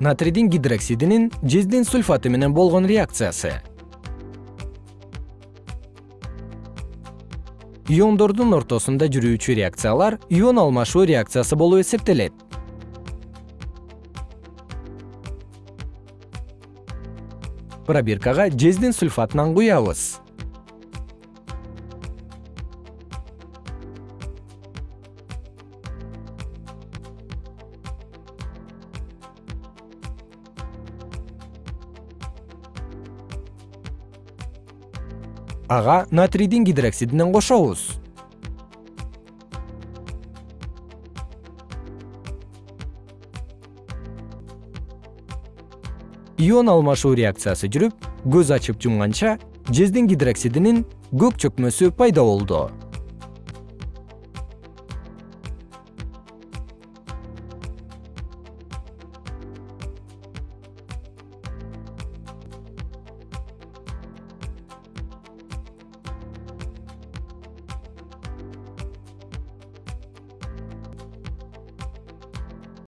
натрийдин гидроксидинин жездин сульфаты менен болгон реакциясы. Иондордун ортосунда жүрүүчү реакциялар ион алмашуу реакциясы болуп эсептелет. Пробиркага жездин сульфатынан куябыз ага натрийдин гидроксидинен кошобуз. Ион алмашуу реакциясы жүрүп көз ачып жумганча жездин гидроксидинин көк чөкмөсү пайда болду